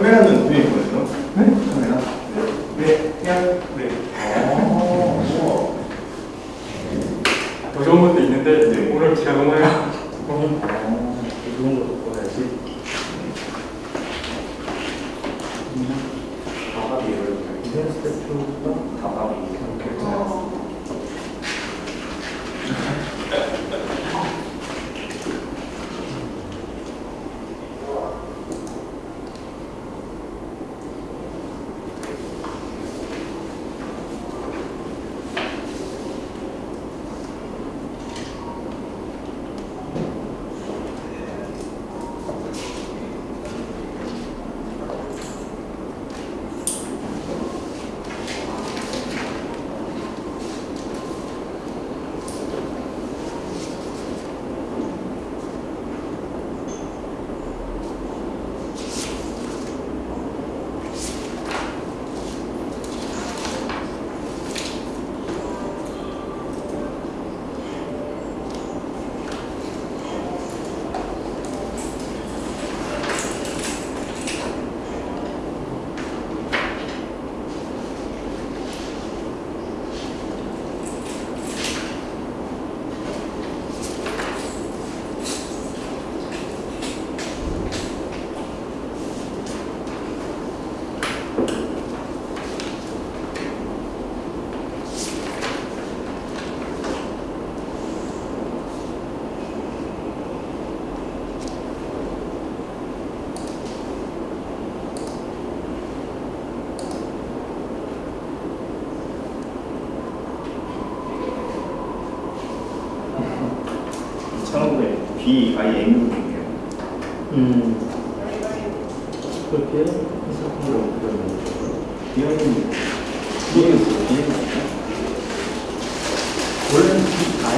カメラのメイクですよね。カメラ？でやっ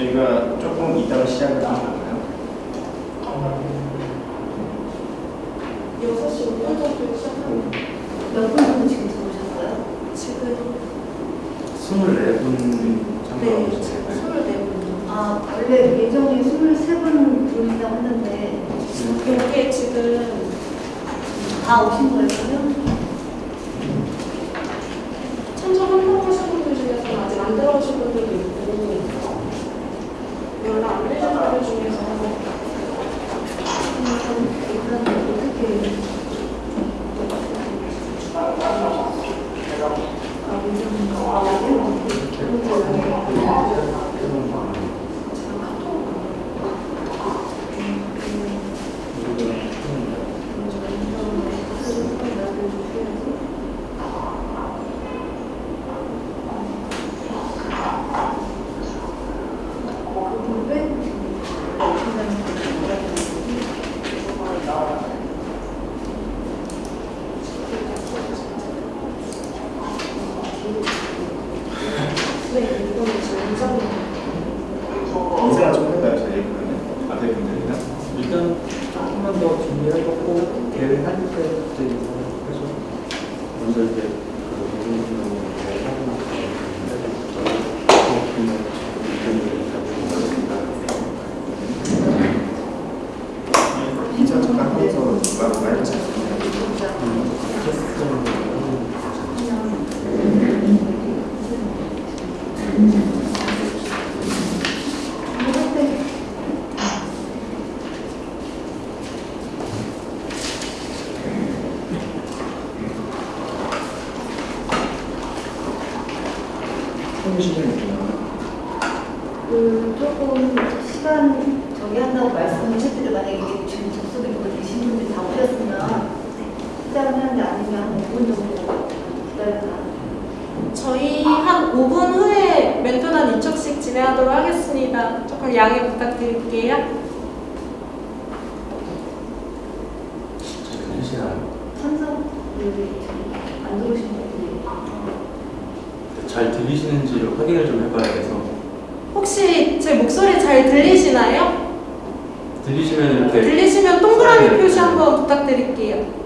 저희가 조금 이따가 시작을 하볼까요? 6시 5분 정도 시작하면 몇 분은 지금 들어오셨어요? 지금 24분 네, 24분. 아, 원래 예정이 23분 분이다 했는데 네. 이게 지금 다 오신 거예요? 동의한다고 말씀을 해드려 만약에 지금 접속이 되고 계신 분들 다 오셨으면 네. 시작을 하는데 아니면 5분 정도 기다려서 저희 한 5분 후에 멘토단 2척씩 진행하도록 하겠습니다. 조금 양해 부탁드릴게요. 찬성 안 들어오신 분들이 네, 잘 들리시는지 확인을 좀 해봐야 돼서 혹시 제 목소리 잘 들리시나요? 들리시면 이렇게 들리시면 동그라미 네. 표시 한번 부탁드릴게요.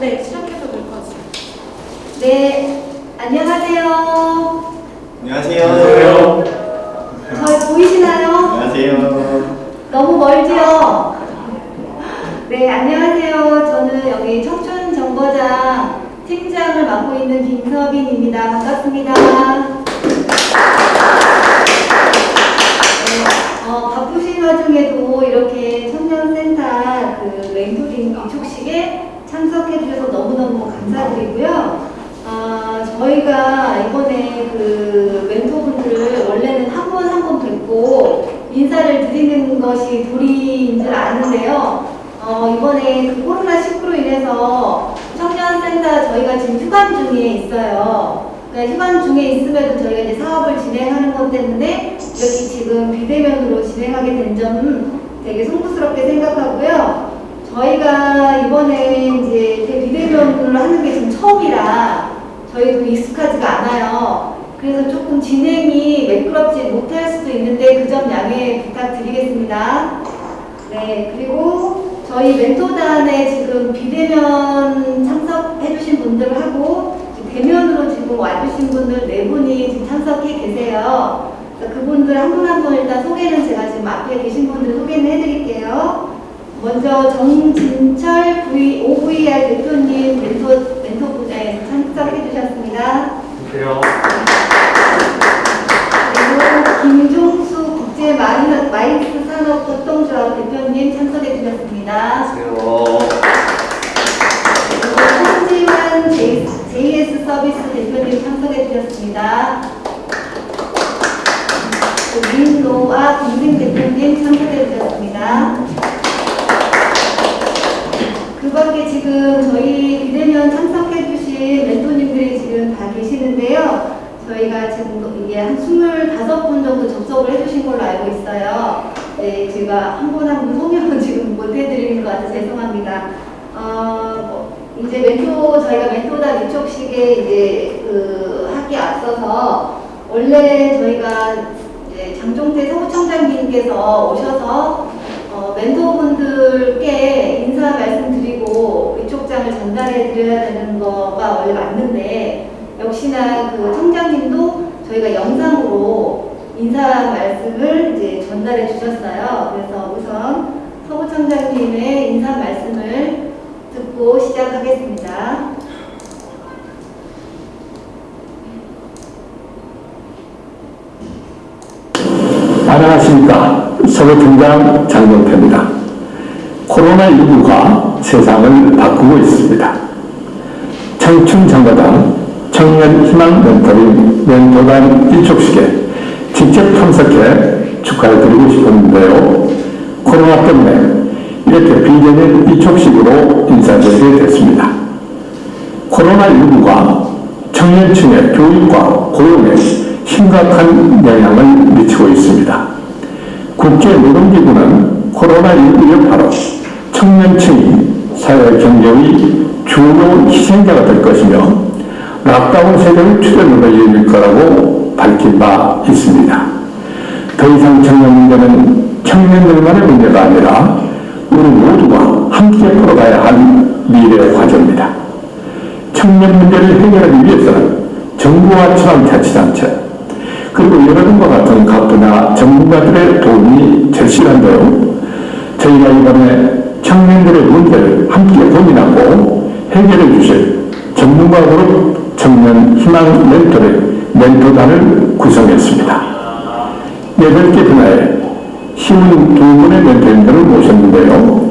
네, 시작해서 볼 거지. 네. 지금 저희 비대면 참석해 주신 멘토님들이 지금 다 계시는데요. 저희가 지금 이게 한 25분 정도 접속을 해주신 걸로 알고 있어요. 네, 제가 한 분 한 분 소명은 지금 못 해드리는 것 같아서 죄송합니다. 어, 뭐, 이제 멘토, 저희가 멘토단 위촉식에 이제 그 하기 앞서서 원래 저희가 이제 장종태 서구청장님께서 오셔서 어, 멘토분들께 인사 말씀 드리고 전달해 드려야 되는 거가 원래 맞는데 역시나 그 청장님도 저희가 영상으로 인사 말씀을 이제 전달해 주셨어요. 그래서 우선 서구 청장님의 인사 말씀을 듣고 시작하겠습니다. 안녕하십니까. 서구청장 장동태입니다. 코로나19가 세상을 바꾸고 있습니다. 청춘정거당 청년희망 멘토링 멘토단 일촉식에 직접 참석해 축하를 드리고 싶었는데요. 코로나 때문에 이렇게 비대면 일촉식으로 인사드리게 됐습니다. 코로나19가 청년층의 교육과 고용에 심각한 영향을 미치고 있습니다. 국제노동기구는 코로나19 여파로 청년층이 사회 경제의 주요 희생자가 될 것이며 락다운 세대의 출현으로 이어질 거라고 밝힌 바 있습니다. 더 이상 청년 문제는 청년들만의 문제가 아니라 우리 모두가 함께 풀어가야 할 미래 과제입니다. 청년 문제를 해결하기 위해서는 정부와 지방자치단체 그리고 여러분과 같은 각 분야 전문가들의 도움이 절실한데요. 저희가 이번에 청년들의 문제를 함께 고민하고 해결해 주실 전문가 그룹 청년 희망 멘토를 멘토단을 구성했습니다. 여덟 개 분야에 힘은 두 분의 멘토님들을 모셨는데요.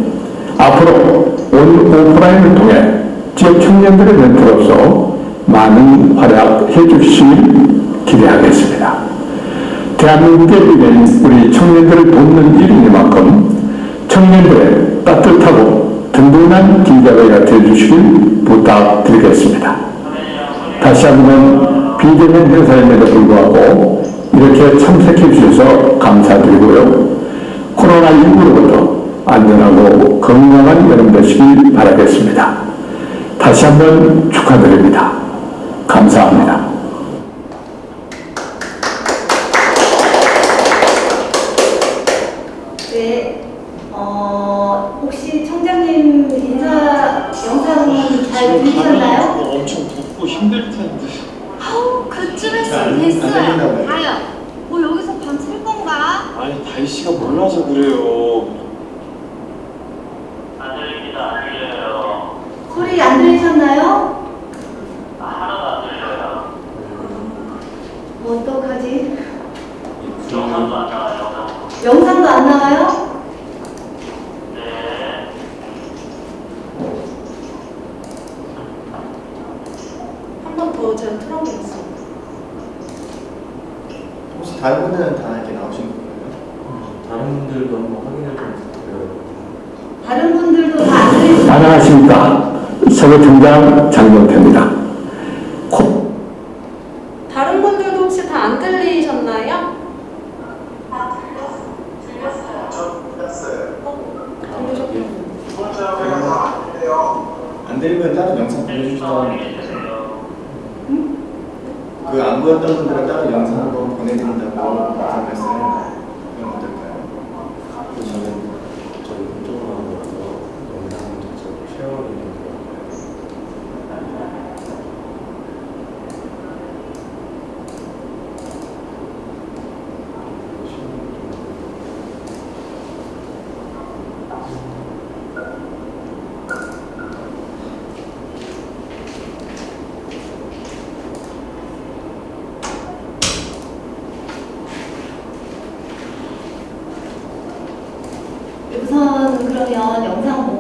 앞으로 온 오프라인을 통해 지역 청년들의 멘토로서 많은 활약해 주시길 기대하겠습니다. 대한민국의 일은 우리 청년들을 돕는 일이니만큼 청년들의 따뜻하고 든든한 길잡이가 되어주시길 부탁드리겠습니다. 다시 한번 비대면 행사임에도 불구하고 이렇게 참석해 주셔서 감사드리고요. 코로나19로부터 안전하고 건강한 여름 되시길 바라겠습니다. 다시 한번 축하드립니다. 감사합니다.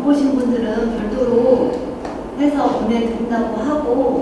못 보신 분들은 별도로 해서 보내드린다고 하고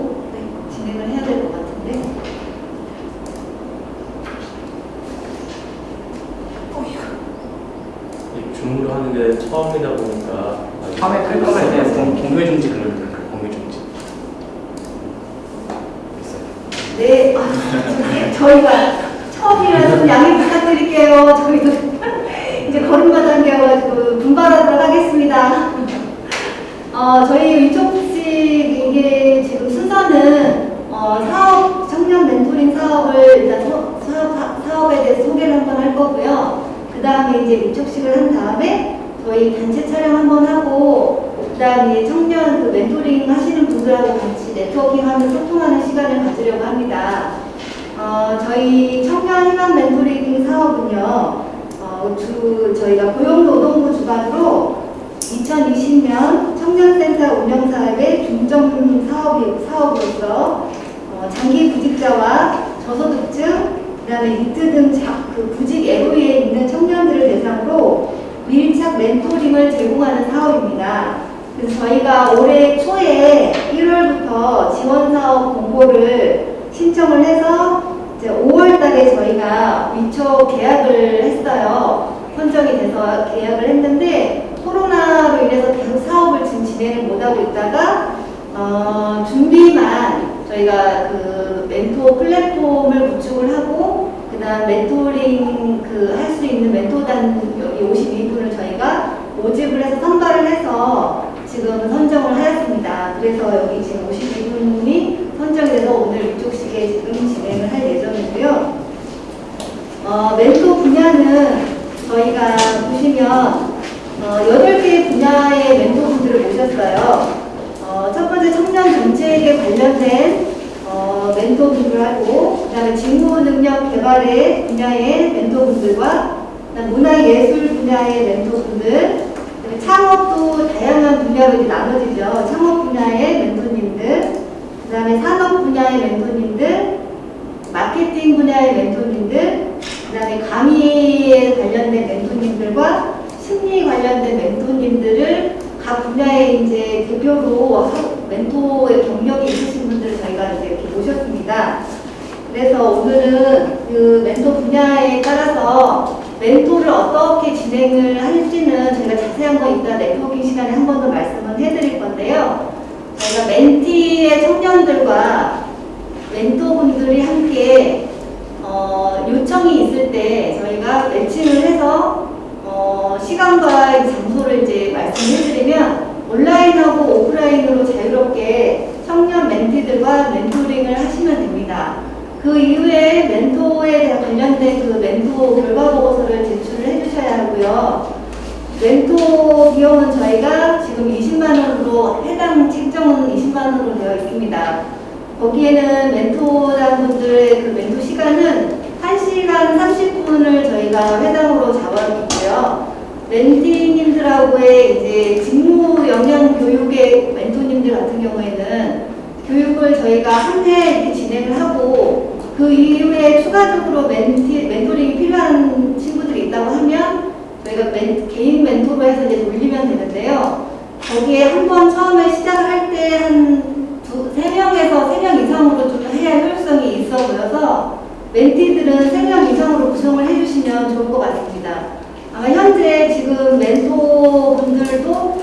멘, 개인 멘토바에서 이제 돌리면 되는데요. 거기에 한 번 처음에 시작을 할 때한 3명에서 3명 이상으로 좀 해야 효율성이 있어 보여서 멘티들은 3명 이상으로 구성을 해주시면 좋을 것 같습니다. 아마 현재 지금 멘토분들도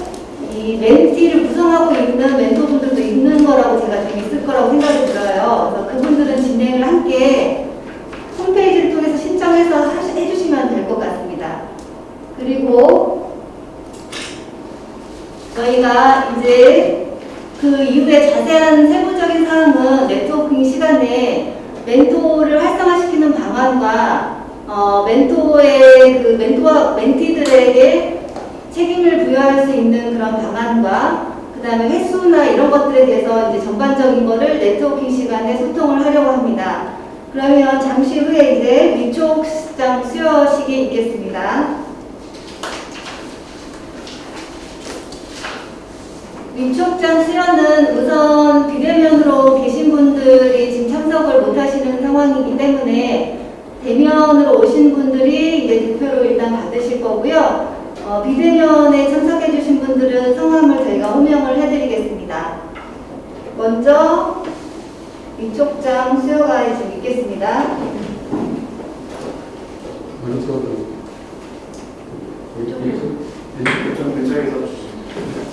이 멘티를 구성하고 있는 멘토분들도 있는 거라고 제가 지금 있을 거라고 생각이 들어요. 그래서 그분들은 진행을 함께 홈페이지를 통해서 신청해서 해주시면 될 것 같아요. 그리고 저희가 이제 그 이후에 자세한 세부적인 사항은 네트워킹 시간에 멘토를 활성화시키는 방안과 어, 멘토의 그 멘토와 멘티들에게 책임을 부여할 수 있는 그런 방안과 그 다음에 횟수나 이런 것들에 대해서 이제 전반적인 거를 네트워킹 시간에 소통을 하려고 합니다. 그러면 잠시 후에 이제 위촉 시장 수여 식이 있겠습니다. 위촉장 실현은 우선 비대면으로 계신 분들이 지금 참석을 못하시는 상황이기 때문에 대면으로 오신 분들이 이제 대표로 일단 받으실 거고요. 어, 비대면에 참석해 주신 분들은 성함을 저희가 호명을 해드리겠습니다. 먼저 위촉장 수여가 지금 있겠습니다. 먼저 위촉장 대장에서 주시죠.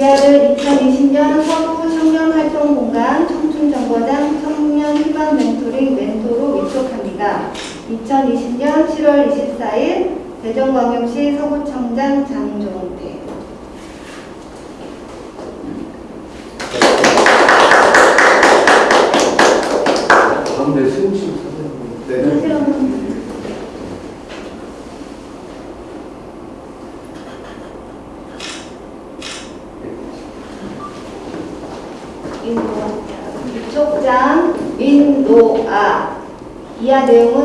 이하를 2020년 서부 청년활동공간 청춘정보장 청년 희망 멘토링 멘토로 위촉합니다. 2020년 7월 24일 대전광역시 서구청장 장종 이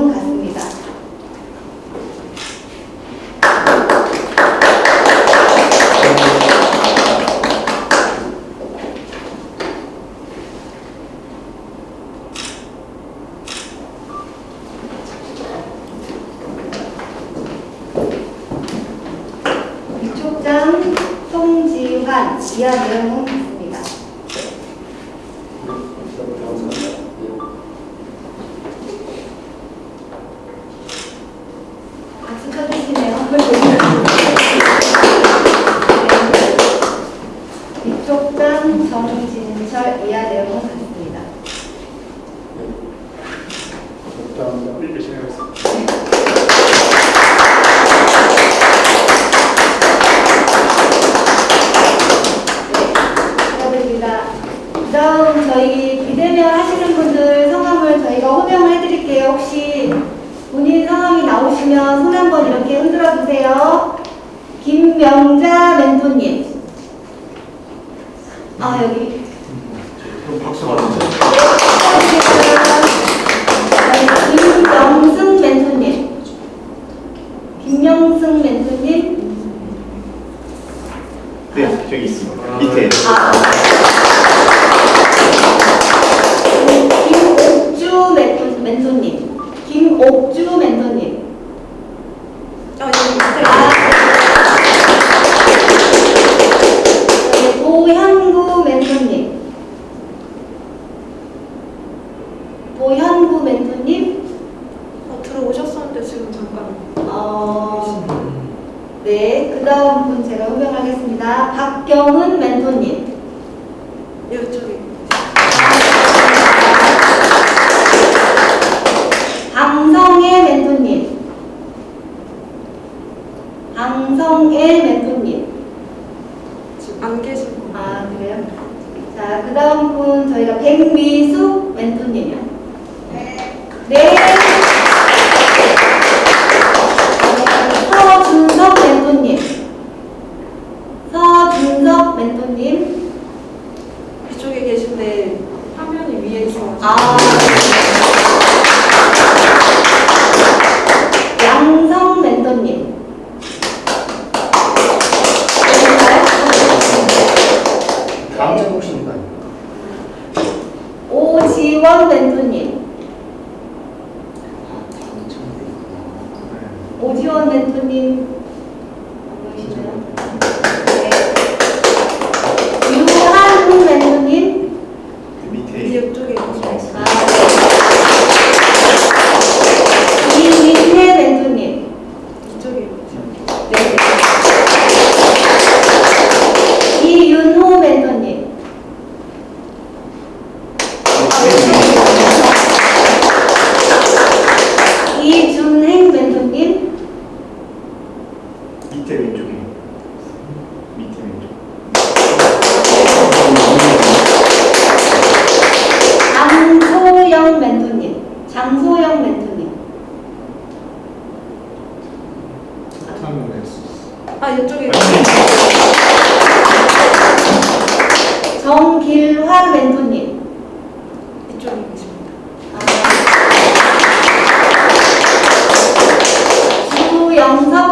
주영석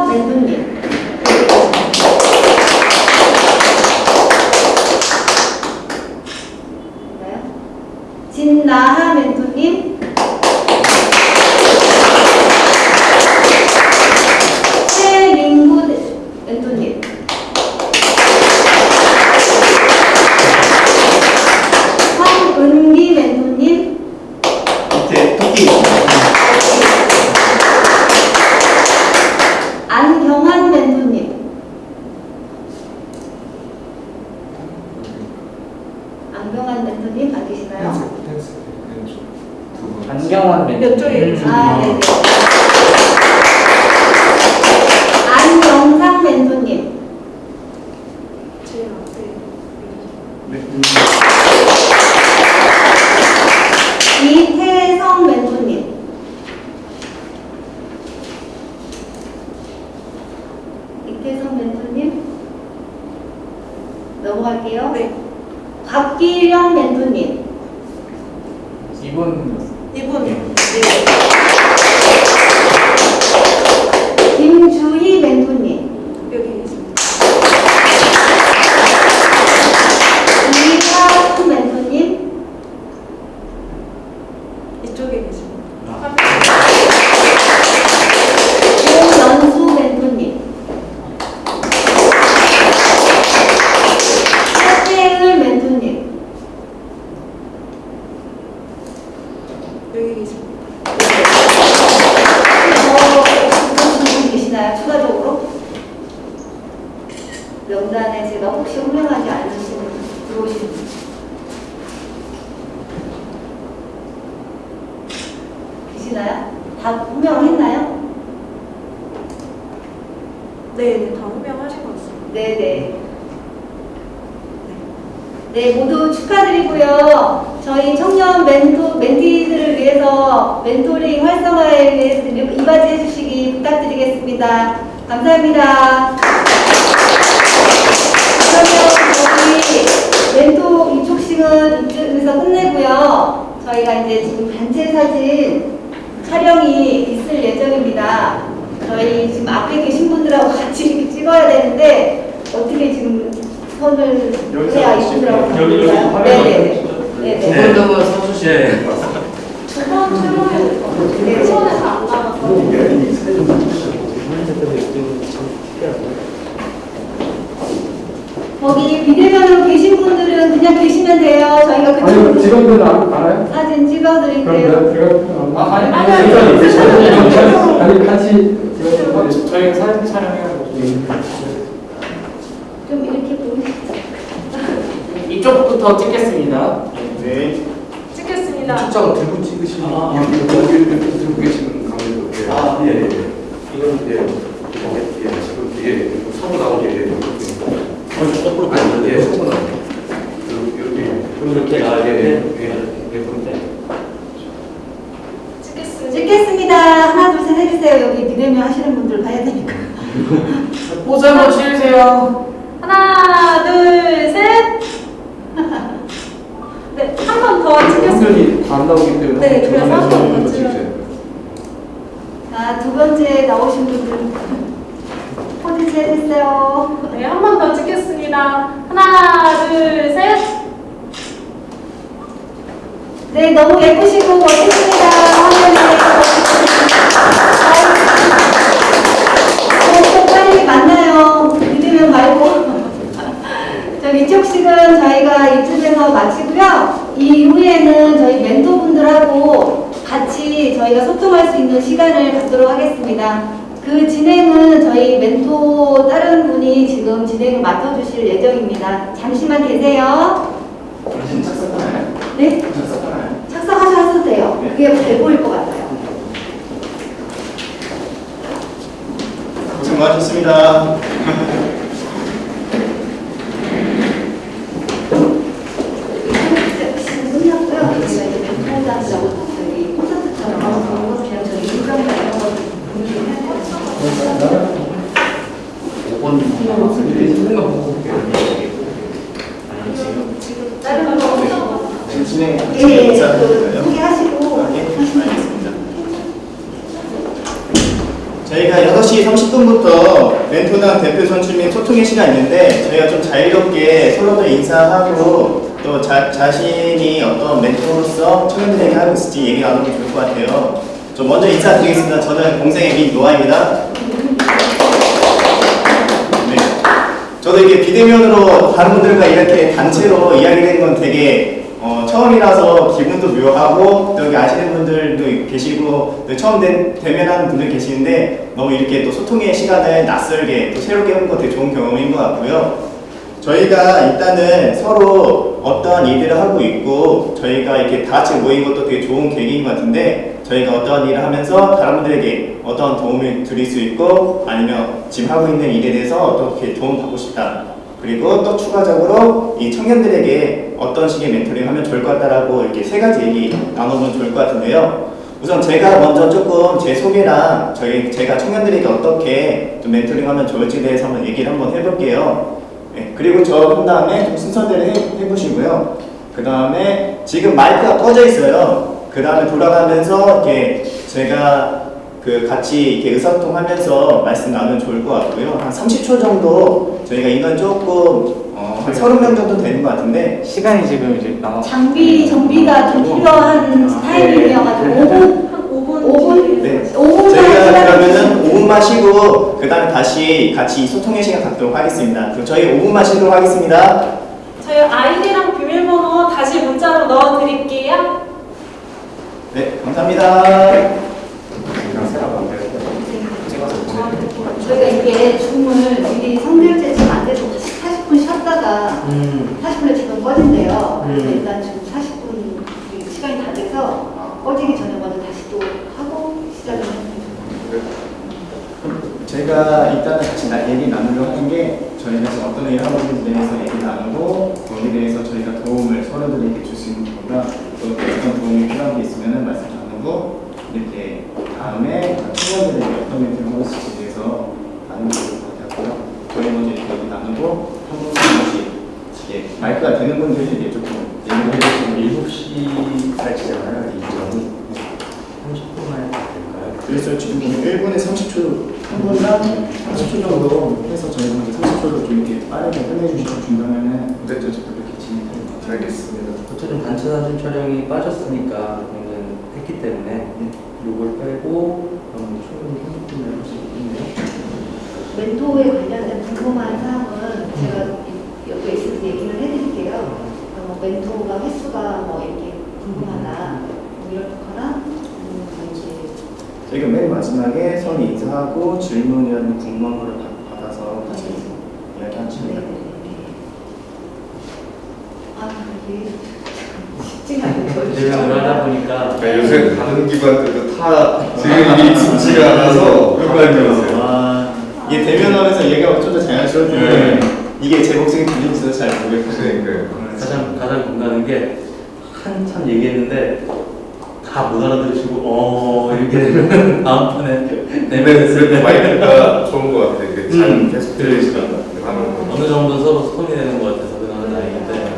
네, 네, 다 호명하신 것 같습니다. 네네. 네, 모두 축하드리고요. 저희 청년 멘토, 멘티들을 위해서 멘토링 활성화에 위해서 이바지 해 주시기 부탁드리겠습니다. 감사합니다. 그러면 저희 멘토 이촉식은 이쯤에서 끝내고요. 저희가 이제 지금 단체 사진 촬영이 있을 예정입니다. 저희 지금 앞에 계신 분들하고 같이 이렇게 찍어야 되는데 어떻게 지금 선을 해야? 이분들하고 여기, 여기 네네네. 네네. 두분 것 같아요. 두번 출연해야 될것 같아요. 네. 잘안 나가서. 거기 비대면으로 계신 분들은 그냥 계시면 돼요. 저희가 아니 그쪽으로 직원들 안 알아요? 사진 그럼 찍어드릴게요. 내가 제가 아, 아니, 아니, 아니, 아니, 아니, 아니 같이 직원들 저희 사진 촬영해가지고 좀 이렇게 보면 이쪽부터 찍겠습니다. 네. 찍겠습니다. 출장 들고 찍으시는 아. 여기 들고 계시는 강의도 예. 아, 예, 예. 이건 예. 예, 지금 예, 사고 나오게 예. 거꾸로 아니, 예, 사고 나오게. 이렇게 이렇게 아, 예, 예, 예. 예, 예, 찍겠습니다. 하나 둘 셋 해주세요. 여기 비대면 하시는 분들 봐야 되니까. 포즈 한번 취해주세요. 하나, 둘, 셋. 네, 한 번 더 찍겠습니다. 화면이 다안 나오기 때문에 네, 그래서 전화해서 한번 한번 더 찍으세요. 자, 두 번째 나오신 분들 포즈 취해주세요. 네, 한 번 더 찍겠습니다. 하나, 둘, 셋. 네, 너무 예쁘시고 멋있습니다. 화면에. 또 빨리 만나요. 믿으면 말고. 저 이쪽식은 저희가 이쯤에서 마치고요. 이후에는 저희 멘토분들하고 같이 저희가 소통할 수 있는 시간을 갖도록 하겠습니다. 그 진행은 저희 멘토 다른 분이 지금 진행을 맡아주실 예정입니다. 잠시만 계세요. 당신 착석하나요? 네? 착석하셔도 돼요. 그게 잘 보일 것 같아요. 고생 많으셨습니다. 끝났고요. 저희가 이제 멘토단이라고 저희 콘서트처럼 그냥 저희 일정을 이런 거 공유해야 돼요. 5번 찍는 거 보고 볼게요. 지금, 지금 다른 거 지금 진행 예, 예, 그 진행자인가요? 소개하시고 아, 예, 알겠습니다. 저희가 6시 30분부터 멘토당 대표 선출 및 소통의 시간이 있는데 저희가 좀 자유롭게 서로들 인사하고 또 자, 자신이 어떤 멘토로서 청년들에게 하고 있을지 얘기 나누면 좋을 것 같아요. 좀 먼저 인사드리겠습니다. 저는 공생의 민노아입니다. 네. 저도 이게 비대면으로 다른 분들과 이렇게 단체로 이야기하는 건 되게 어, 처음이라서 기분도 묘하고 또 여기 아시는 분들도 계시고 또 처음 대, 대면하는 분들 계시는데 너무 이렇게 또 소통의 시간을 낯설게 또 새롭게 하는 거 되게 좋은 경험인 것 같고요. 저희가 일단은 서로 어떠한 일들을 하고 있고 저희가 이렇게 다 같이 모인 것도 되게 좋은 계기인 것 같은데 저희가 어떠한 일을 하면서 다른 분들에게 어떠한 도움을 드릴 수 있고 아니면 지금 하고 있는 일에 대해서 어떻게 도움 받고 싶다 그리고 또 추가적으로 이 청년들에게 어떤 식의 멘토링 하면 좋을 것 같다라고 이렇게 세 가지 얘기 나눠보면 좋을 것 같은데요 우선 제가 먼저 조금 제 소개랑 저희 제가 청년들에게 어떻게 좀 멘토링 하면 좋을지에 대해서 한번 얘기를 한번 해볼게요 네, 그리고 저 한 다음에 좀 순서대로 해, 해보시고요. 그 다음에 지금 마이크가 꺼져 있어요. 그 다음에 돌아가면서 이렇게 제가 그 같이 이렇게 의사소통하면서 말씀 나누면 좋을 것 같고요. 한 30초 정도 저희가 인원 조금 어, 한 30명 정도 되는 것 같은데 시간이 지금 이제 나와. 장비 정비가 좀 필요한 타이밍이어가지고 5분 한 5분 5분? 네. 5분만 저희가 시간 그러면은 5분만 쉬고 그 다음에 다시 같이 소통의 시간 갖도록 하겠습니다. 그럼 저희 5분만 쉬도록 하겠습니다. 저희 아이디랑 비밀번호 다시 문자로 넣어드릴게요. 네, 감사합니다. 저희가 이게 줌을 미리 성결제 지금 안 돼서 40분 쉬었다가 음. 40분에 지금 꺼진대요. 그래서 음. 일단 지금 40분 시간이 다 돼서 꺼지기 전에 먼저 다시 또 하고 시작을 했습니다. 제가 일단은 같이 나, 얘기 나누려고 하는 게 저희가 어떤 일을 하고 있는지에 대해서 얘기 나누고 거기에 대해서 저희가 도움을 서로들에게 줄 수 있는 것보다 또 어떤 도움이 필요한 게 있으면 말씀 나누고 이렇게 다음에 친구들에게 어떤 멘트를 하고 있을지에 대해서 좋을 것 같고요. 저희 먼저 이렇게 얘기 나누고 한 분씩 이게 마이크가 되는 분들에게 조금 얘기를 해주시면 7시까지잖아요. 이 점이 30분만 해도 될까요? 그래서 지금 1분에 30초, 한 분당 30초 정도 해서 저희가 이제 30초로 좀 이렇게 빠르게 끝내주시고 중간에는 무대적으로 이렇게 진행할 것 같아요. 알겠습니다. 어쨌든 단체 사진 촬영이 빠졌으니까 했기 때문에 요걸 빼고 그럼 충분히 30분을 할 수 있겠네요. 멘토에 관련된 궁금한 사항은 제가 이- 여기 있을 때 얘기를 해드릴게요. 어, 뭐 멘토가 횟수가 뭐 이렇게 궁금하다 뭐 이렇거나 음, 이제 저희가 맨 마지막에 서로 인사하고 질문이라는 궁금한 거를 받- 받아서 같이 이야기하시면 될것 같아요. 아 이게 쉽지가 않네요. 대면을 하다 보니까 네, 요새 다른 기관들도 다 지금 이게 익숙지가 않아서 헷갈려요. 아, 이게 대면하면서 얘기가 좀 더 자연스러운데 이게 제 목소리 들리지도 잘 모르겠어요. 그러니까요. 가장 가장 공감하는 게 한참 얘기했는데 다 못 알아들으시고 어 이렇게 되면 다음 판에 그래도 때 마이크가 좋은 것 같아요. 이게 잘 음, 계속. 하는 거. 어느 정도 서로 소통이 되는 것 같아서 그나마 다행인데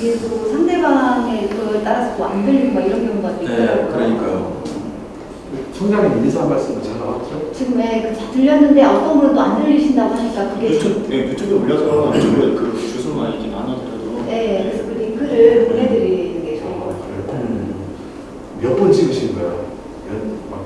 이게 또 상대방의 그걸 따라서 뭐안 들리고 막 이런 경우가 또네 있더라고요. 그러니까요. 총장님 인사 한 말씀 잘 나왔죠? 지금 네, 그 들렸는데 어떤 분은 또안 들리신다고 하니까 그게 유튜브, 네, 유튜브에 올려서 유튜브에 그 주소만 이렇게 나눠드려도 네, 그래서 그 링크를 보내드리는 게 좋을 것 같아요. 음. 몇번 찍으신 거예요?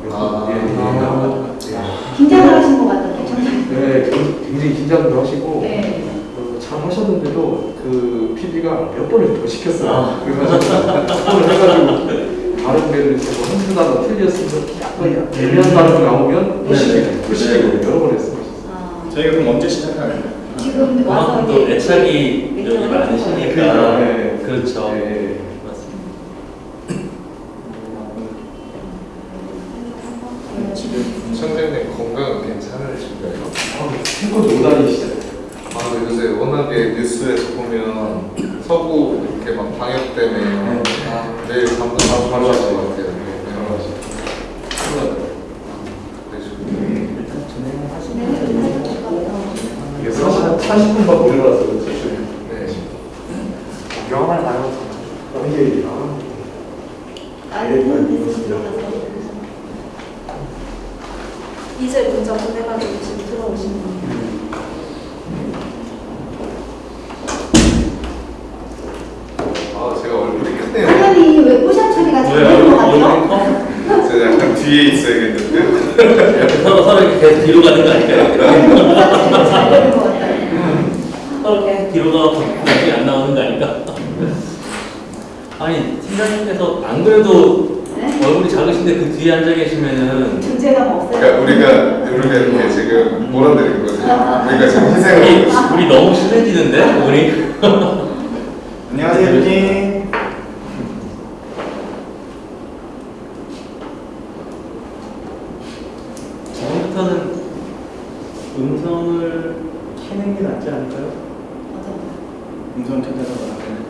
몇 아. 번? 예, 예, 예. 긴장을 하신 것 같던데 청장. 네, 굉장히 긴장도 하시고 네. 어, 잘 하셨는데도 그 PD가 몇 번을 더 시켰어요. 아. 그래가지고 한번 해가지고 다른 이제 뭐 한두 단어 틀렸으면 약간 애매한 단어 나오면 또 네. 시키고 또 시키고 여러 번 했어요. 아, 저희가 그럼 언제 시작할까요? 지금 와서 또 애착이 여기 많으시니까 그러니까, 네. 그렇죠. 네. 맞습니다. 지금 청장님 건강은 괜찮으신가요? 아, 네, 요새 워낙에 뉴스에서 보면 서구 이렇게 막 방역 때문에 아, 내일 다 바로 하실 것 같아요. 네, 바로 하실 것 같아요. 일단 진행을 하시면 이게 40, 40분만 올려놔서 그렇죠. 네. 영화를 나눠서 이게 아, 아이폰 메시지 들어가서 이제 문자 보내가지고 지금 들어오신 분. 아, 제가 얼굴이 크네요. 화면이 왜 포샵 처리가 잘 왜 되는 것 얼굴 같아요? 커? 제가 약간 뒤에 있어야겠는데. 이렇게 서로 서로 이렇게 뒤로 가는 거 아닐까요? 잘 되는 것 같아요. 서로 계속 뒤로 가고 나중에 안 나오는 거 아닐까? 아니 팀장님께서 안 그래도 네? 작으신데 그 뒤에 앉아 계시면은 존재감 없어요. 그러니까 우리가 우리가 이렇게 지금 몰아드린 거죠. 우리가 지금 희생을 우리, 우리 너무 친해지는데 우리 안녕하세요, 대표님. 처음부터는 음성을 켜는 게 낫지 않을까요? 음성 켜져서 나가요.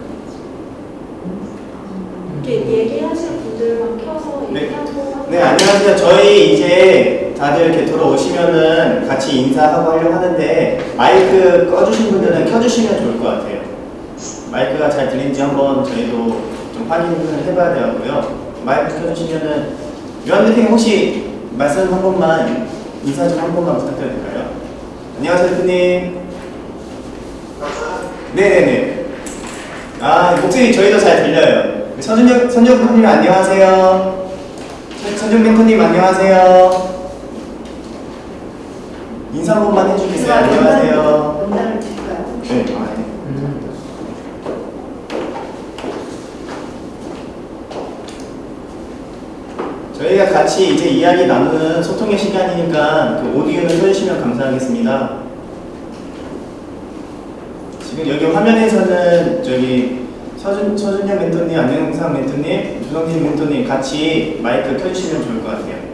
이렇게 얘기하실 분들만 켜서 네. 얘기하고 네, 안녕하세요. 저희 이제 다들 이렇게 들어오시면은 같이 인사하고 하려고 하는데 꺼주신 분들은 켜주시면 좋을 것 같아요. 마이크가 잘 들리는지 한번 저희도 좀 확인을 해봐야 되고요. 마이크 켜주시면은 유한 대표님 혹시 말씀 한 번만 인사 좀 한 번만 부탁드려도 될까요? 안녕하세요, 대표님. 네네네. 아, 목소리 저희도 잘 들려요. 선준혁, 선준혁 대표님 안녕하세요. 선준 멘토님 안녕하세요. 인사 한 번만 해주겠어요. 안녕하세요. 네. 아, 네. 저희가 같이 이제 이야기 나누는 소통의 시간이니까 그 오디오를 켜주시면 감사하겠습니다. 지금 여기 화면에서는 저기 서준, 서준영 멘토님, 안영상 멘토님, 주성진 멘토님 같이 마이크 켜주시면 좋을 것 같아요.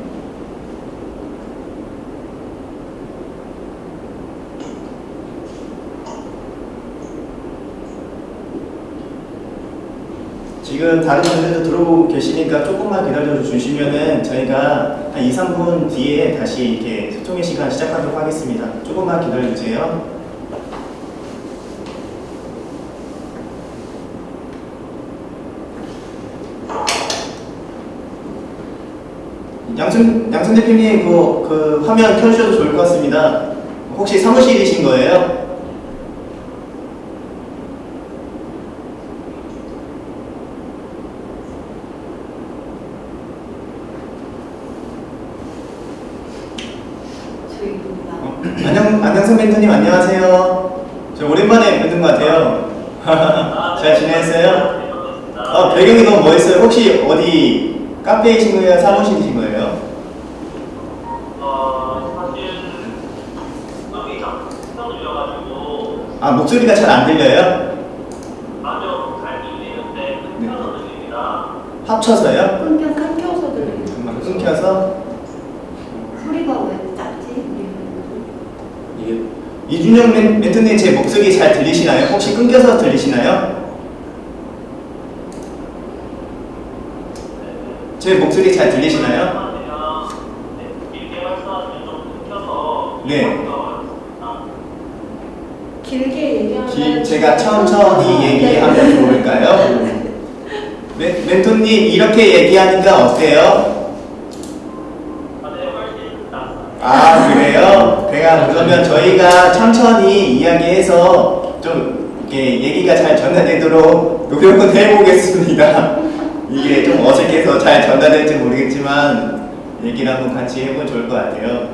지금 다른 분들도 들어오고 계시니까 조금만 기다려 주시면은 저희가 한 2, 3분 뒤에 다시 이렇게 소통의 시간 시작하도록 하겠습니다. 조금만 기다려 주세요. 양순, 양순 대표님 그, 그 화면 켜주셔도 좋을 것 같습니다. 혹시 사무실이신 거예요? 저희 누구나. 어, 안녕, 안녕하세요. 저 오랜만에 뵙는 것 같아요. 잘 지냈어요? 어, 배경이 너무 멋있어요. 혹시 어디 카페이신 거예요? 사무실이신 거예요? 아, 목소리가 잘 안 들려요? 네. 합쳐서요? 끊겨서 끊겨서 들리는 정말 끊겨서? 소리가 왜 작지? 이게 이준영 멘, 멘토님 제 목소리 잘 들리시나요? 혹시 끊겨서 들리시나요? 제 목소리 잘 들리시나요? 네. 길게 얘기하면 기, 제가 천천히 얘기하면 좋을까요? 멘, 멘토님 이렇게 얘기하니까 어때요? 아 그래요? 제가 그러면 저희가 천천히 이야기해서 좀 이렇게 얘기가 잘 전달되도록 노력은 해보겠습니다. 이게 좀 어색해서 잘 전달될지 모르겠지만 얘기를 한번 같이 해보면 좋을 것 같아요.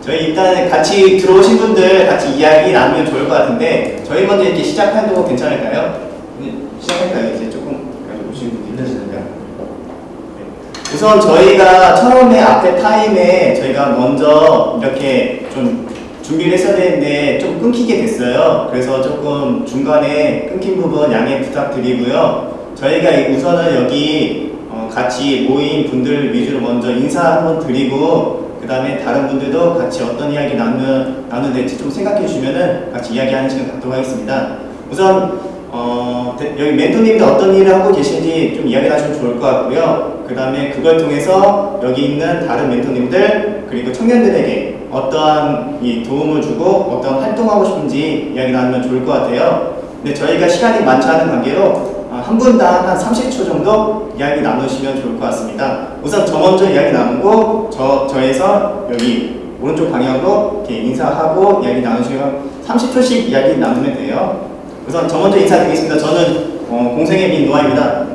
저희 일단 같이 들어오신 분들 같이 이야기 나누면 좋을 것 같은데 저희 먼저 이렇게 시작해도 괜찮을까요? 네, 시작할까요? 이제 조금 가지고 오신 분들 있으니까. 네. 우선 저희가 처음에 앞에 타임에 저희가 먼저 이렇게 좀 준비를 했어야 되는데 좀 끊기게 됐어요. 그래서 조금 중간에 끊긴 부분 양해 부탁드리고요. 저희가 이- 우선은 여기 어, 같이 모인 분들 위주로 먼저 인사 한번 드리고 그 다음에 다른 분들도 같이 어떤 이야기 나누, 나누면 될지 좀 생각해 주시면은 같이 이야기하는 시간 갖도록 하겠습니다. 우선 어, 대- 여기 멘토님들 어떤 일을 하고 계신지 좀 이야기 하시면 좋을 것 같고요. 그 다음에 그걸 통해서 여기 있는 다른 멘토님들 그리고 청년들에게 어떠한 이 도움을 주고 어떤 활동하고 싶은지 이야기 나누면 좋을 것 같아요. 근데 저희가 시간이 많지 않은 관계로 아, 한 분당 한 30초 정도 이야기 나누시면 좋을 것 같습니다. 우선 저 먼저 이야기 나누고 저, 저에서 여기 오른쪽 방향으로 이렇게 인사하고 이야기 나누시면 30초씩 이야기 나누면 돼요. 우선 저 먼저 인사드리겠습니다. 저는 어, 공생의 민노아입니다.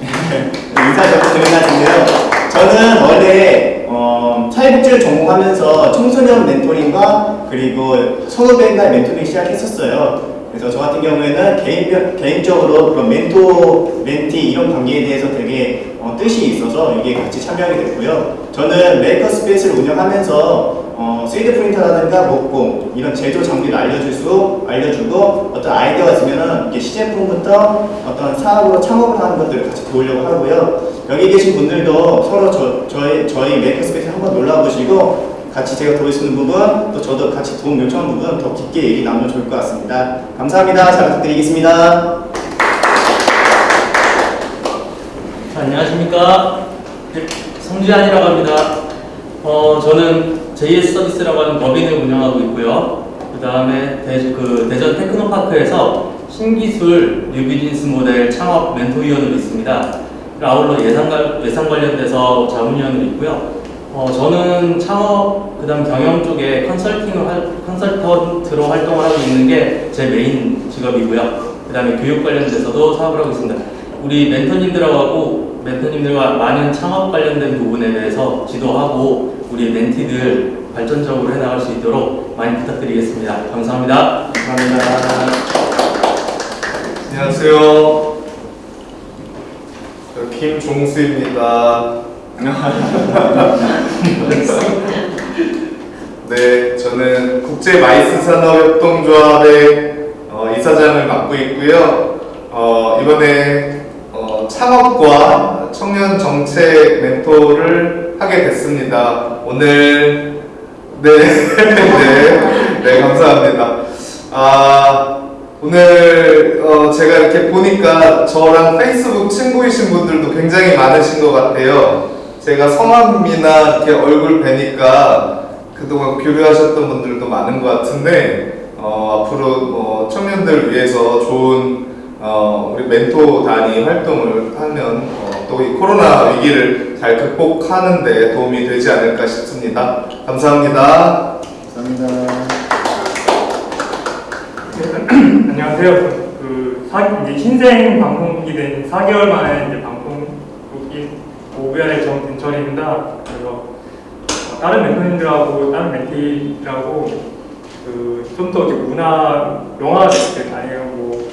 인사 좀 드려야겠는데요. 저는 원래 어, 사회복지를 전공하면서 청소년 멘토링과 그리고 선후배나 멘토링 시작했었어요. 그래서 저 같은 경우에는 개인, 개인적으로 그런 멘토, 멘티 이런 관계에 대해서 되게 어, 뜻이 있어서 여기에 같이 참여하게 됐고요. 저는 maker space를 운영하면서 어, 3D 프린터라든가 목공 이런 제조 장비를 알려줄 수 알려주고 어떤 아이디어가 있으면은 이게 시제품부터 어떤 사업으로 창업을 하는 것들을 같이 도우려고 하고요. 여기 계신 분들도 서로 저, 저희, 저희 maker space 한번 놀러 오시고 같이 제가 도울 수 있는 부분 또 저도 같이 도움 요청하는 부분 더 깊게 얘기 나누면 좋을 것 같습니다. 감사합니다. 잘 부탁드리겠습니다. 자, 안녕하십니까. 네, 성지한이라고 합니다. 어, 저는 JS 서비스라고 하는 법인을 운영하고 있고요. 그 다음에 대, 그 대전 테크노파크에서 신기술 뉴비즈니스 모델 창업 멘토위원으로 있습니다. 아울러 예산 관련돼서 자문위원으로 있고요. 어, 저는 창업, 그 다음 경영 쪽에 컨설팅을, 할, 컨설턴트로 활동을 하고 있는 게 제 메인 직업이고요. 그 다음에 교육 관련돼서도 사업을 하고 있습니다. 우리 멘토님들하고 멘토님들과 많은 창업 관련된 부분에 대해서 지도하고 우리 멘티들 발전적으로 해나갈 수 있도록 많이 부탁드리겠습니다. 감사합니다. 감사합니다. 안녕하세요. 저 김종수입니다. 네, 저는 국제 마이스 산업협동조합의 어, 이사장을 맡고 있고요. 어, 이번에 어, 창업과 청년 정책 멘토를 하게 됐습니다. 오늘 네, 네, 네, 감사합니다. 아, 오늘 어, 제가 이렇게 보니까 저랑 페이스북 친구이신 분들도 굉장히 많으신 것 같아요. 제가 성함이나 이렇게 얼굴 뵈니까 그동안 교류하셨던 분들도 많은 것 같은데 어, 앞으로 어, 청년들 위해서 좋은 어, 우리 멘토 단위 활동을 하면 어, 또이 코로나 위기를 잘 극복하는 데 도움이 되지 않을까 싶습니다. 감사합니다. 감사합니다. 안녕하세요. 그 사, 이제 신생 방송국이 된 4개월 만에 이제 방송국이 오비알의 정진철입니다. 그래서 어, 다른 멘토님들하고 다른 멘티들하고 그 좀 더 문화 영화 아니면 뭐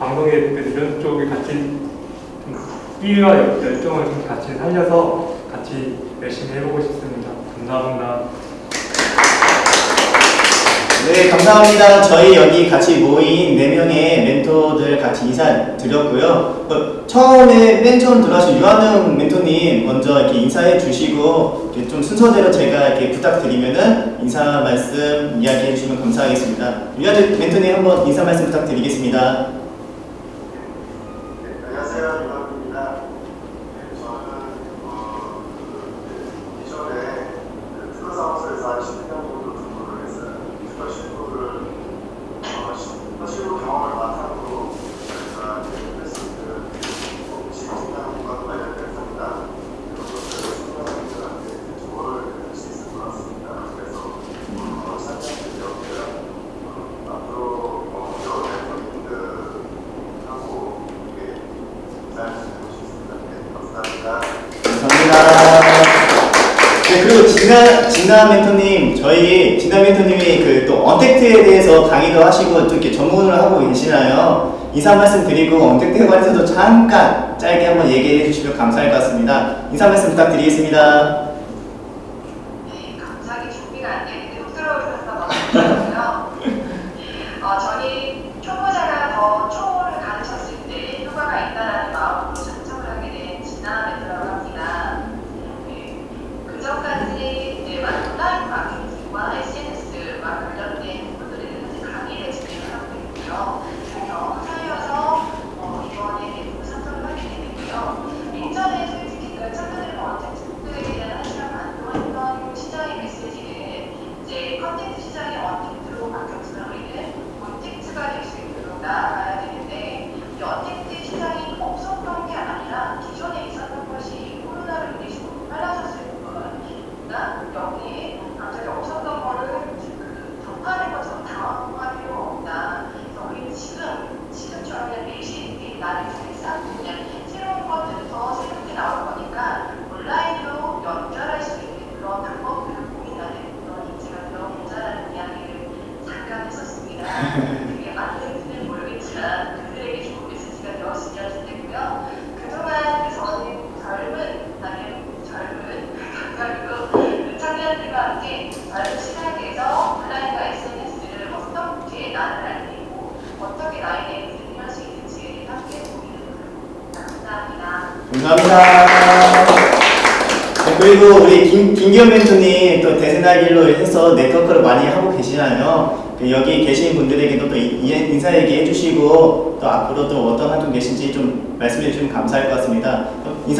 방송에 이런 쪽에 같이 좀 끼와 열정을 좀 같이 살려서 같이 열심히 해보고 싶습니다. 감사합니다. 네, 감사합니다. 저희 여기 같이 모인 4명의 멘토들 같이 인사 드렸고요. 어, 처음에 맨 처음 들어와신 유한웅 멘토님 먼저 이렇게 인사해 주시고 이렇게 좀 순서대로 제가 이렇게 부탁드리면은 인사 말씀 이야기해 주시면 감사하겠습니다. 유한웅 멘토님 한번 인사 말씀 부탁드리겠습니다. 안녕하세요. 유학입니다. 저는 어, 그 기존에 그 특허 사무소에서 한 10년 정도 근무를 했어요. 특허 신고를 어, 특허 신고 경험을 바탕으로 저희가 패스트 지식장과 관련된 상담 이런 것들을 청년들한테 조언을 할 수 있을 것 같습니다. 그래서 어, 참여하게 되었고요. 어, 앞으로 어, 여러 멤버님들하고 이게 잘 지내고 싶습니다. 네, 감사합니다. 감사합니다. 네, 그리고 진나, 진나 멘토님, 저희 진나 멘토님이 그 또 언택트에 대해서 강의도 하시고 또 이렇게 전문을 하고 계시나요? 인사 말씀 드리고 언택트에 관해서도 잠깐 짧게 한번 얘기해 주시면 감사할 것 같습니다. 인사 말씀 부탁드리겠습니다.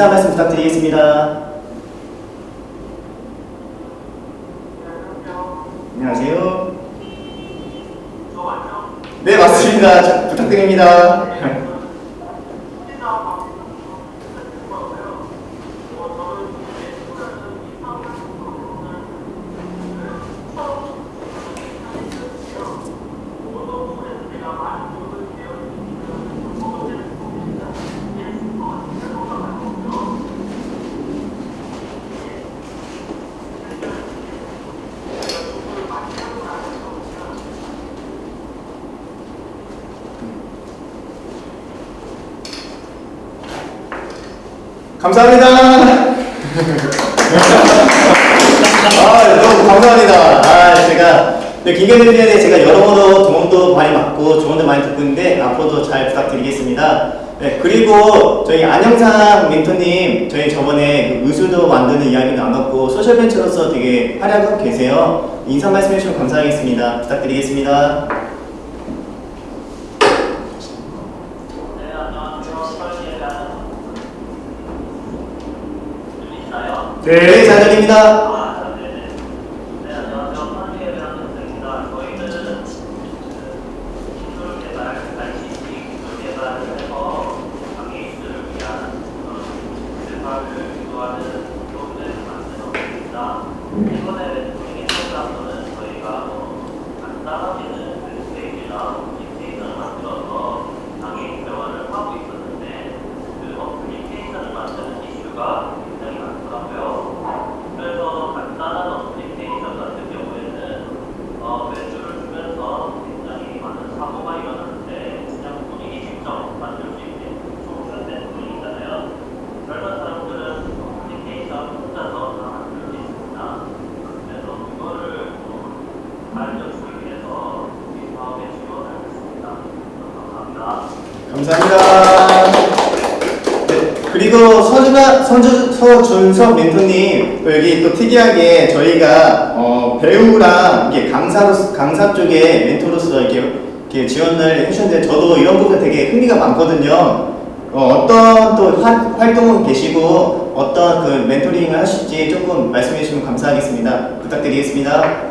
인사 말씀 부탁드리겠습니다. 안녕하세요. 네, 맞습니다. 부탁드립니다. 부탁드리겠습니다. 감사합니다. 네, 그리고 서준아, 서준, 서준석 멘토님 또 여기 또 특이하게 저희가 어, 배우랑 이게 강사로 강사 쪽에 멘토로서 이렇게, 이렇게 지원을 해주셨는데 저도 이런 부분 되게 흥미가 많거든요. 어, 어떤 또 화, 활동은 계시고 어떤 그 멘토링을 하실지 조금 말씀해 주시면 감사하겠습니다. 부탁드리겠습니다.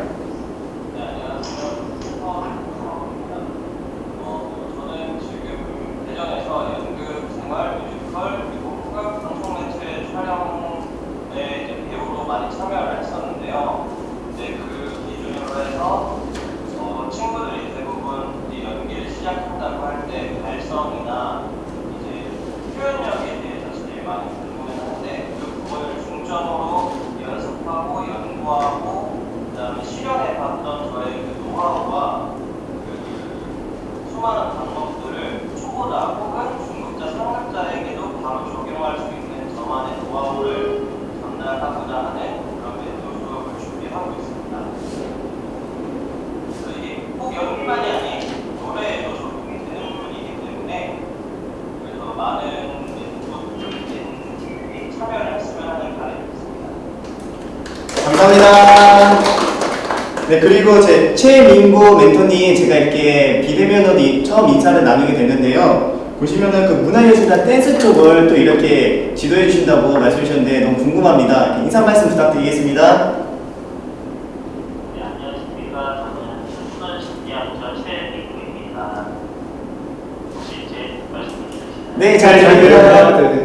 그리고 제 최민구 멘토님 제가 이렇게 비대면으로 처음 인사를 나누게 됐는데요. 보시면은 그 문화예술이나 댄스 쪽을 또 이렇게 지도해 주신다고 말씀해 주셨는데 너무 궁금합니다. 인사 말씀 부탁드리겠습니다. 네, 안녕하십니까. 저는 문화예술대학교 최민구입니다. 혹시 제 말씀 네, 잘 들립니다. 네,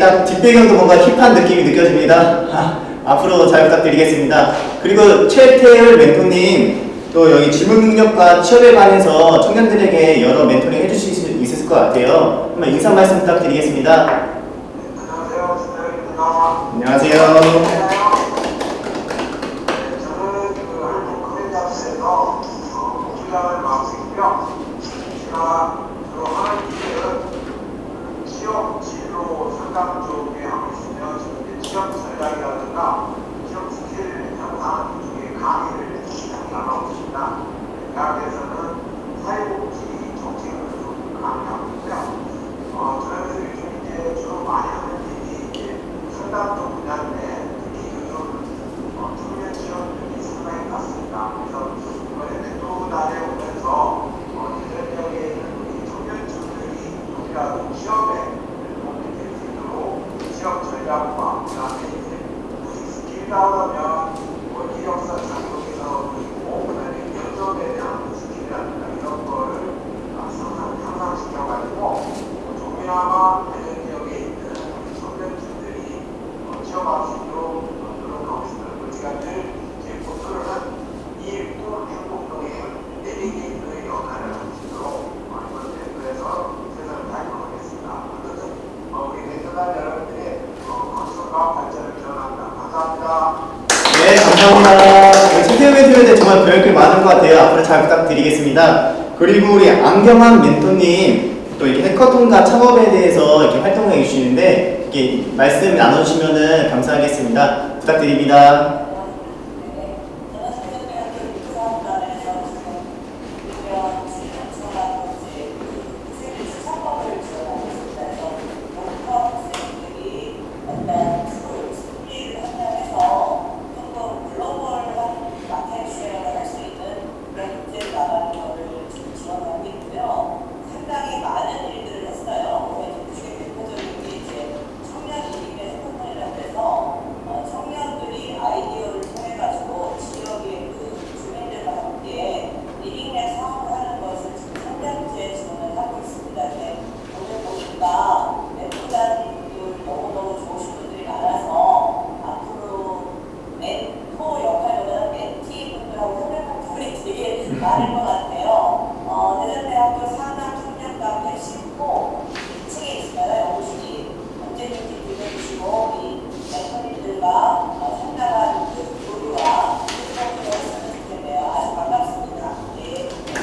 딱 뒷배경도 뭔가 힙한 느낌이 느껴집니다. 아, 앞으로 잘 부탁드리겠습니다. 그리고 최태율 멘토님 또 여기 질문 능력과 취업에 관해서 청년들에게 여러 멘토링 해주실 수 있을 것 같아요. 한번 인사 말씀 부탁드리겠습니다. 안녕하세요. 저는 그 한국 커뮤니티에서 공부장을 맡고 있고요. 제가 주로 하는 일은 취업 진로 상담 쪽에 하고 있으며 지금 이제 취업 전략이라든가 취업 스킬 향상 쪽에 강의를 진행하고 있습니다. 대학에서는 사회복지 정책을 좀 강의하고 있고요. 어, 저는 요즘 이제 주로 많이 하는 일이 이제 상담 쪽 분야인데 특히 요즘 어, 청년 취업률이 상당히 낮습니다. 그래서 이번에 멘토단에 오면서 어, 대전역에 있는 우리 청년층들이 조금이라도 취업에 도움이 될 수 있도록 취업 전략과 그다음에 이제 구직 스킬 나오려면 뭐 이력서 작성해서 그리고 그다음에 면접에 대한 스킬이라든가 이런 거를 아, 상상 향상시켜가지고 어, 조금이나마 대전 지역에 있는 우리 청년층들이 어, 취업할 수 있도록 어, 노력하고 있습니다. 그리고 제가 늘 제 모토를 이또 행복동의 내비게이터의 역할을 할 수 있도록 어, 이번 대표에서 최선을 다해보겠습니다. 어쨌든 어, 우리 대표단 여러분들의 어, 건설과 발전을 기원합니다. 감사합니다. 네, 감사합니다. 최태율 멘토에 대해 정말 배울 게 많은 것 같아요. 앞으로 잘 부탁드리겠습니다. 그리고 우리 안경환 멘토님 또 이렇게 해커톤과 창업에 대해서 이렇게 활동해 주시는데 이렇게 말씀 나눠주시면 감사하겠습니다. 부탁드립니다. 상당히 많은 일들을 했어요. 그중에 대표적인 게 이제 청년 일인의 스포츠라고 해서 어, 청년들이 아이디어를 통해 가지고 지역의 그 주민들과 함께 리빙랩 사업을 하는 것을 지금 3년째 진행을 하고 있습니다. 근데 오늘 보니까 멘토단들 너무너무 좋으신 분들이 많아서 앞으로 멘토 역할보다는 멘티 분들하고 협력한 부분이 되게 많을 것 같아요. 어, 대전대학교 산학 청년카페 10호 2층에 있습니다. 연구실이 언제든지 들려주시고 이 멘토님들과 어, 상담한 그 교류와 소통을 했으면 좋겠네요. 아주 반갑습니다.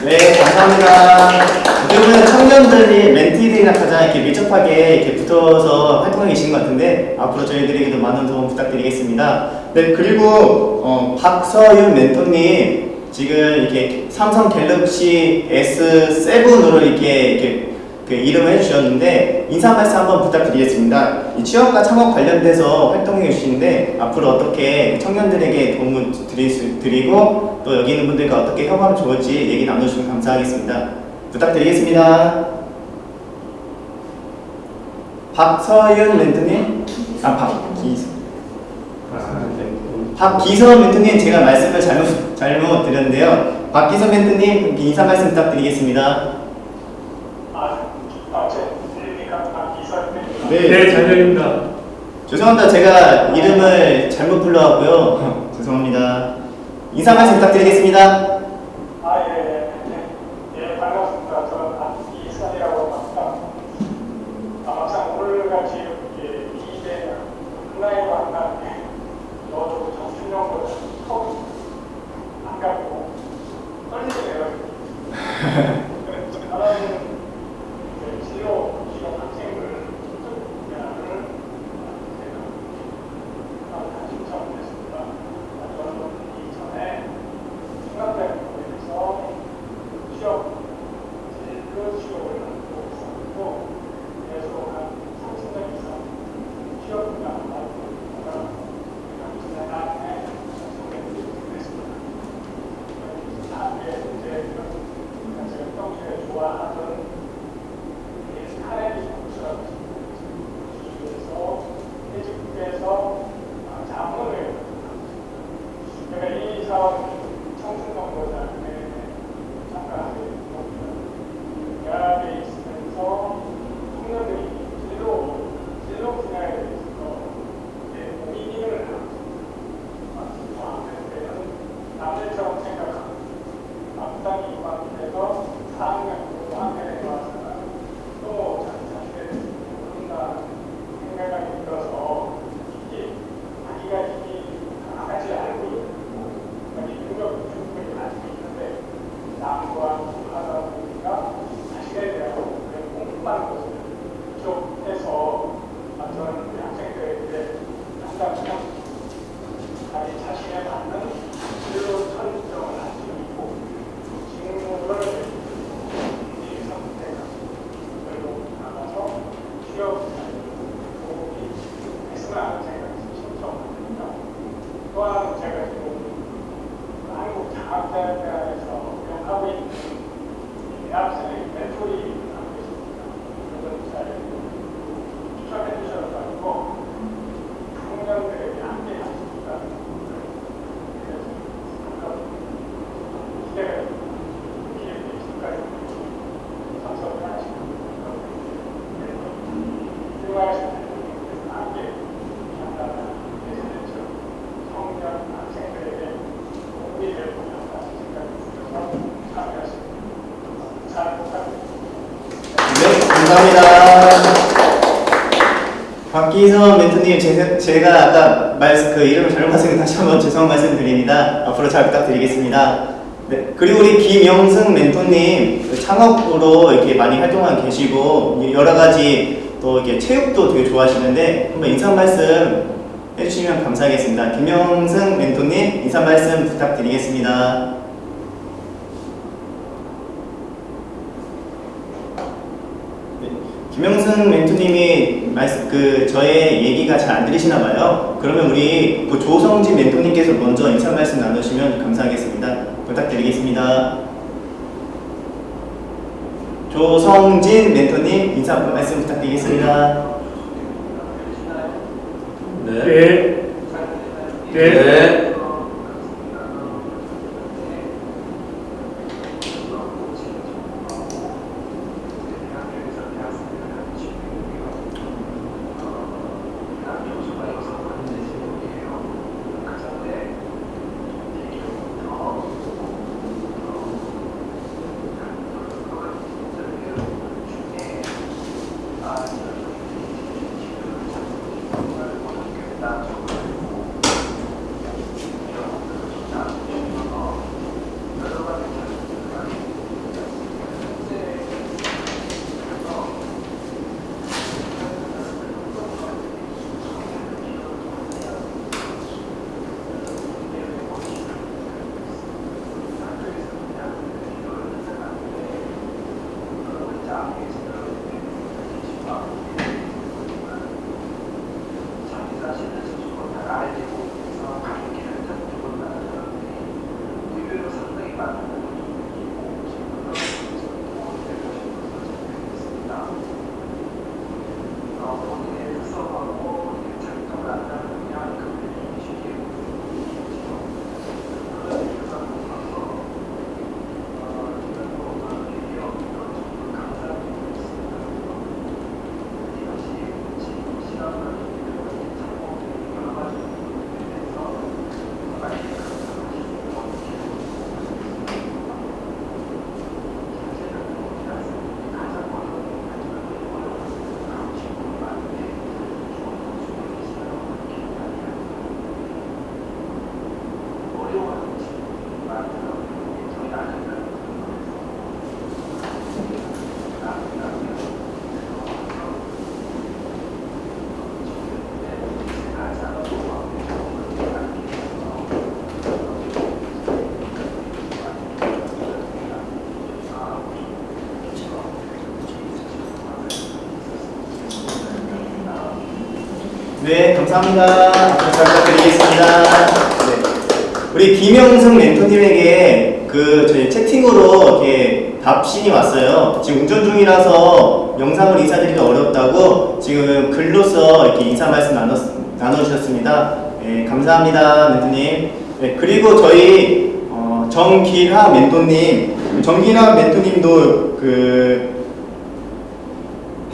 네. 네, 감사합니다. 요즘은 청년들이 멘티들이랑 가장 이렇게 밀접하게 이렇게 붙어서 활동하고 계시는 것 같은데 앞으로 저희들에게도 많은 도움 부탁드리겠습니다. 네, 그리고 어, 박서윤 멘토님 지금 이렇게 삼성 갤럭시 S7으로 이렇게, 이렇게 그 이름을 해주셨는데 인사 말씀 한번 부탁드리겠습니다. 이 취업과 창업 관련돼서 활동해 주시는데 앞으로 어떻게 청년들에게 도움을 드릴 수, 드리고 또 여기 있는 분들과 어떻게 협업하면 좋을지 얘기 나눠주시면 감사하겠습니다. 부탁드리겠습니다. 박서윤 멘토님? 아, 박기서. 박기서 멘토님 제가 말씀을 잘못, 잘못 드렸는데요. 박기서 멘토님 인사 말씀 부탁드리겠습니다. 네, 네, 잘 들립니다. 죄송합니다. 제가 이름을 잘못 불러왔고요. 죄송합니다. 인사 말씀 부탁드리겠습니다. 제, 제가 아까 말, 그 이름을 잘못 말씀 다시 한번 죄송 말씀 드립니다. 앞으로 잘 부탁드리겠습니다. 네, 그리고 우리 김영승 멘토님 그 창업으로 이렇게 많이 활동하고 계시고 여러 가지 또 이렇게 체육도 되게 좋아하시는데 한번 인사 말씀 해주시면 감사하겠습니다. 김영승 멘토님 인사 말씀 부탁드리겠습니다. 김영승 멘토님이 말씀 그 저의 얘기가 잘 안 들리시나 봐요. 그러면 우리 그 조성진 멘토님께서 먼저 인사 말씀 나누시면 감사하겠습니다. 부탁드리겠습니다. 조성진 멘토님 인사 말씀 부탁드리겠습니다. 네. 네. 네. 네, 감사합니다. 잘 부탁드리겠습니다. 네. 우리 김영승 멘토님에게 그 저희 채팅으로 이렇게 답신이 왔어요. 지금 운전 중이라서 영상을 인사드리기 어렵다고 지금 글로써 이렇게 인사 말씀 나눴, 나눠주셨습니다. 네, 감사합니다, 멘토님. 네, 그리고 저희 어, 정기하 멘토님, 정기하 멘토님도 그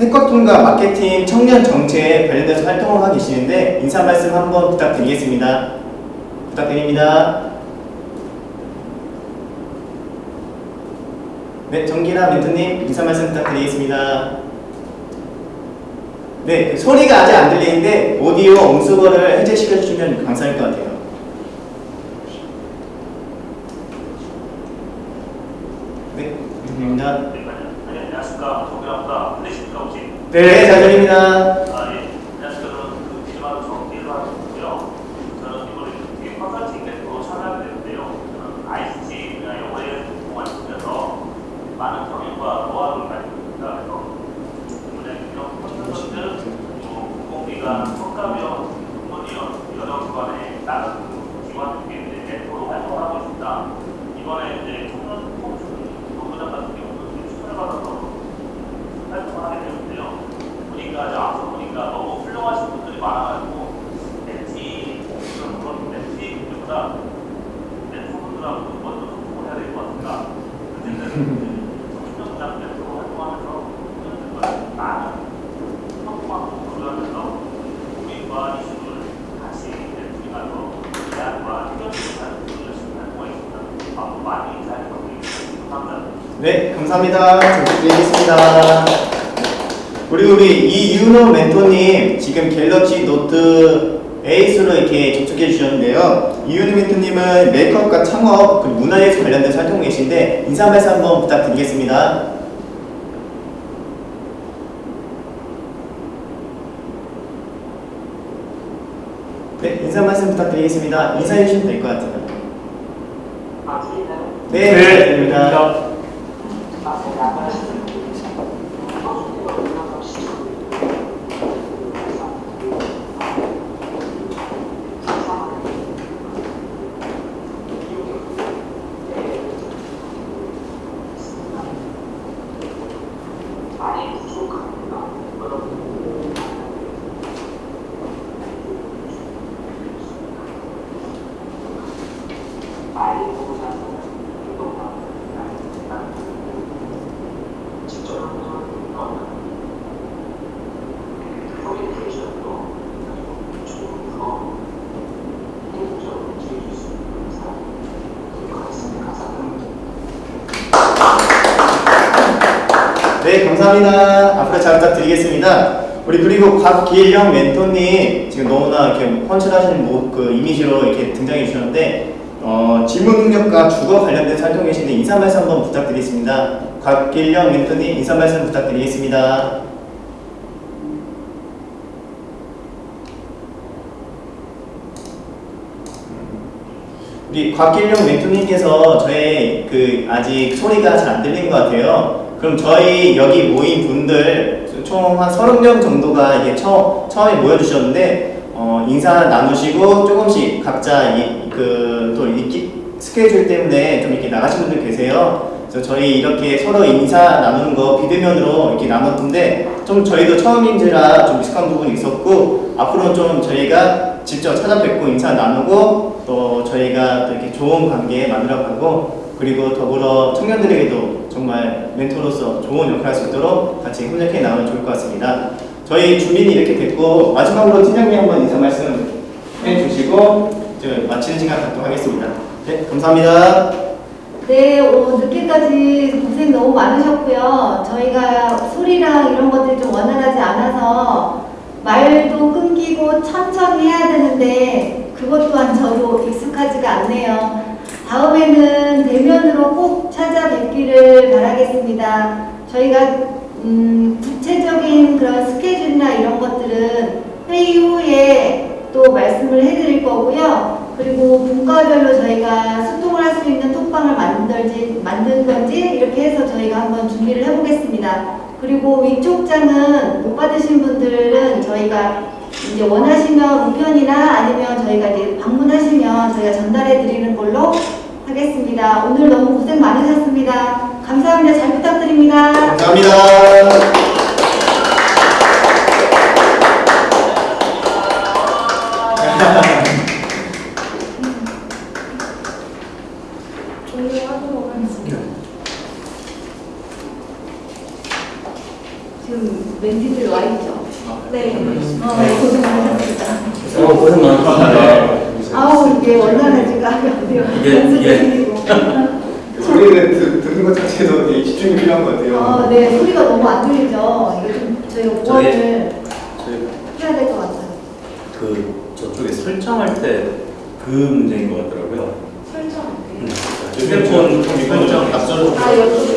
해커톤과 마케팅 청년 정책 관련돼서 활동을 하고 계시는데 인사 말씀 한번 부탁드리겠습니다. 부탁드립니다. 네, 정기하 멘토님 인사 말씀 부탁드리겠습니다. 네, 그 소리가 아직 안 들리는데 오디오 음수거를 해제시켜 주시면 감사할 것 같아요. 네, 부탁드립니다. 네, 안녕하십니까. 정대합니다. 들리십니까, 혹시? 네, 잘 들립니다. 아, 예. 안녕하십니까. 저는 그 비즈마드 정기를 하고 있고요. 저는 이번에 그 뒤에 컨설팅 멘토로 참여하게 되는데요. 저는 ICT 분야 영어에 공부를 하면서 많은 경험과 노하우를 가지고 있습니다. 그래서 이번에 이런 컨설팅들, 그리고 공공기관, 성과비원, 공무원, 여러 기관에 다른 그 기관 중에 이제 멘토로 활동하고 있습니다. 이번에 이제 청년 통준 노조장 같은 경우는 추천을 받아서 활동을 하게 되는데요. 보니까 이제 앞서 보니까 너무 훌륭하신 분들이 많아가지고 멘티 그런 그런 멘티 분들보다 멘토분들하고 먼저 소통을 해야 될 것 같습니다. 어쨌든 청년장 멘토로 활동하면서 청년들과 많은 소통하고 교류하면서 감사합니다. 네, 감사합니다. 잘 부탁드리겠습니다. 그리고 우리 이윤호 멘토님 지금 갤럭시 노트 8으로 이렇게 접촉해 주셨는데요. 이윤호 멘토님은 메이크업과 창업, 그 문화예술 관련돼서 활동하고 계신데 인사 말씀 한번 부탁드리겠습니다. 네, 인사 말씀 부탁드리겠습니다. 인사해 주시면 될 것 같아요. 네, 잘 들립니다. 네, 감사합니다. 앞으로 잘 부탁드리겠습니다. 우리 그리고 곽길영 멘토님 지금 너무나 이렇게 펀치하시는 모- 그 이미지로 이렇게 등장해 주셨는데 어, 질문 능력과 주거 관련된 활동 계신데 인사 말씀 한번 부탁드리겠습니다. 곽길영 멘토님 인사 말씀 부탁드리겠습니다. 우리 곽길영 멘토님께서 저의 그 아직 소리가 잘 안 들린 것 같아요. 그럼 저희 여기 모인 분들 총 한 30명 정도가 이게 처, 처음에 모여주셨는데 어, 인사 나누시고 조금씩 각자 그또 스케줄 때문에 좀 이렇게 나가신 분들 계세요. 그래서 저희 이렇게 서로 인사 나누는 거 비대면으로 이렇게 나눴는데 좀 저희도 처음인지라 좀 익숙한 부분이 있었고 앞으로는 좀 저희가 직접 찾아뵙고 인사 나누고 또 저희가 또 이렇게 좋은 관계 만들어가고 그리고 더불어 청년들에게도 정말 멘토로서 좋은 역할을 할 수 있도록 같이 협력해 나가면 좋을 것 같습니다. 저희 준비는 이렇게 됐고 마지막으로 팀장님 한번 인사 말씀 해주시고 마치는 시간 갖도록 하겠습니다. 네, 감사합니다. 네, 오, 늦게까지 고생 너무 많으셨고요. 저희가 소리랑 이런 것들이 좀 원활하지 않아서 말도 끊기고 천천히 해야 되는데 그것 또한 저도 익숙하지가 않네요. 다음에는 대면으로 꼭 찾아뵙기를 바라겠습니다. 저희가 음, 구체적인 그런 스케줄이나 이런 것들은 회의 후에 또 말씀을 해드릴 거고요. 그리고 분과별로 저희가 소통을 할 수 있는 톡방을 만들지, 만든 건지 이렇게 해서 저희가 한번 준비를 해보겠습니다. 그리고 위촉장은 못 받으신 분들은 저희가 이제 원하시면 우편이나 아니면 저희가 이제 방문하시면 저희가 전달해 드리는 걸로 하겠습니다. 오늘 너무 고생 많으셨습니다. 감사합니다. 잘 부탁드립니다. 감사합니다. 종료하도록 하겠습니다. 지금 멘티들 와 있죠? 네. 어, 고생 많으셨습니다. 어, 고생 많으셨습니다. 아우 이게 원활하지가 않네요. 이게- 이게- 연습이 소리를 듣, 듣는 것 자체도 되게 집중이 필요한 것 같아요. 아, 네 소리가 너무 안 들리죠. 이게 좀 저희가 보완을 해야 될 것 같아요. 그 저쪽에 설정할 때 그 문제인 것 같더라고요. 설정. 음, 휴대폰 설정 아, 이쪽에. 네. 오른쪽의 문제보다는 네,